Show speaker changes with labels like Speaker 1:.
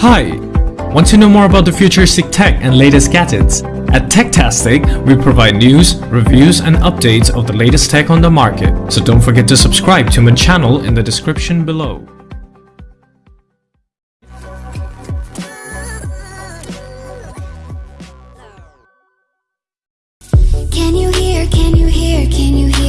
Speaker 1: Hi! Want to know more about the futuristic tech and latest gadgets? At TechTastic, we provide news, reviews and updates of the latest tech on the market. So don't forget to subscribe to my channel in the description below.
Speaker 2: Can you hear, can you hear, can you hear?